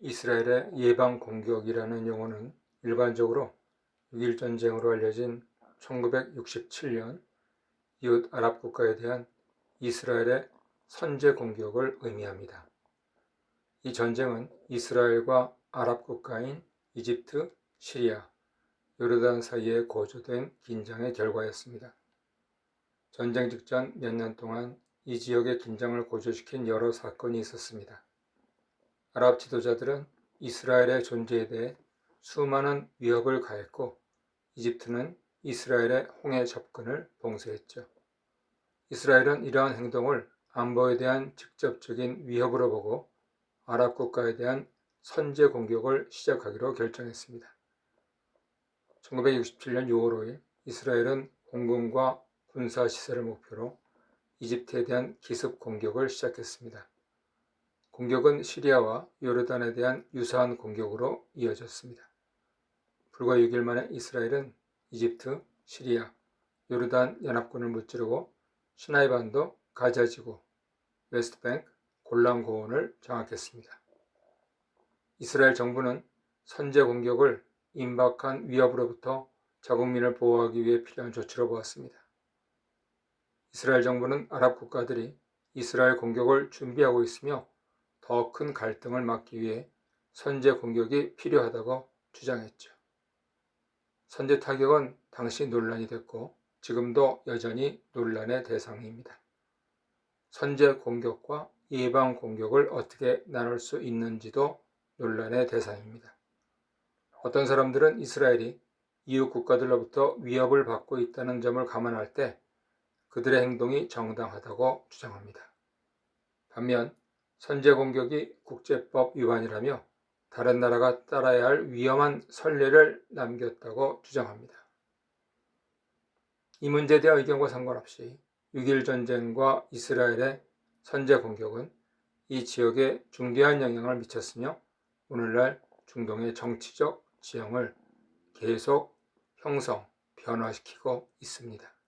이스라엘의 예방 공격이라는 용어는 일반적으로 6.1 전쟁으로 알려진 1967년 이웃 아랍 국가에 대한 이스라엘의 선제 공격을 의미합니다. 이 전쟁은 이스라엘과 아랍 국가인 이집트, 시리아, 요르단 사이에 고조된 긴장의 결과였습니다. 전쟁 직전 몇 년 동안 이 지역의 긴장을 고조시킨 여러 사건이 있었습니다. 아랍 지도자들은 이스라엘의 존재에 대해 수많은 위협을 가했고 이집트는 이스라엘의 홍해 접근을 봉쇄했죠. 이스라엘은 이러한 행동을 안보에 대한 직접적인 위협으로 보고 아랍 국가에 대한 선제 공격을 시작하기로 결정했습니다. 1967년 6월 5일 이스라엘은 공군과 군사 시설을 목표로 이집트에 대한 기습 공격을 시작했습니다. 공격은 시리아와 요르단에 대한 유사한 공격으로 이어졌습니다. 불과 6일 만에 이스라엘은 이집트, 시리아, 요르단 연합군을 무찌르고 시나이반도, 가자지구, 웨스트뱅크, 골란 고원을 장악했습니다. 이스라엘 정부는 선제 공격을 임박한 위협으로부터 자국민을 보호하기 위해 필요한 조치로 보았습니다. 이스라엘 정부는 아랍 국가들이 이스라엘 공격을 준비하고 있으며 더 큰 갈등을 막기 위해 선제 공격이 필요하다고 주장했죠. 선제 타격은 당시 논란이 됐고 지금도 여전히 논란의 대상입니다. 선제 공격과 예방 공격을 어떻게 나눌 수 있는지도 논란의 대상입니다. 어떤 사람들은 이스라엘이 이웃 국가들로부터 위협을 받고 있다는 점을 감안할 때 그들의 행동이 정당하다고 주장합니다. 반면 선제 공격이 국제법 위반이라며 다른 나라가 따라야 할 위험한 선례를 남겼다고 주장합니다. 이 문제에 대한 의견과 상관없이 6.1 전쟁과 이스라엘의 선제 공격은 이 지역에 중대한 영향을 미쳤으며 오늘날 중동의 정치적 지형을 계속 형성, 변화시키고 있습니다.